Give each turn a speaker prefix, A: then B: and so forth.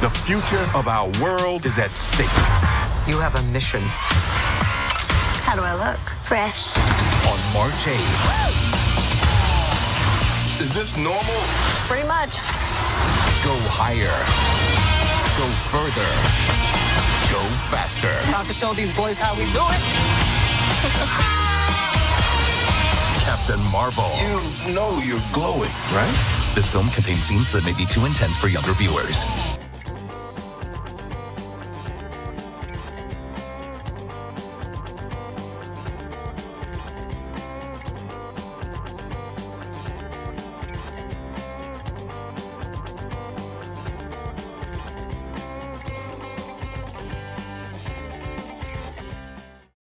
A: The future of our world is at stake.
B: You have a mission.
C: How do I look? Fresh.
D: On March 8th.
A: Is this normal?
C: Pretty much.
D: Go higher. Go further. Go faster.
B: About to show these boys how we do it.
D: Captain Marvel.
A: You know you're glowing, right?
D: This film contains scenes that may be too intense for younger viewers.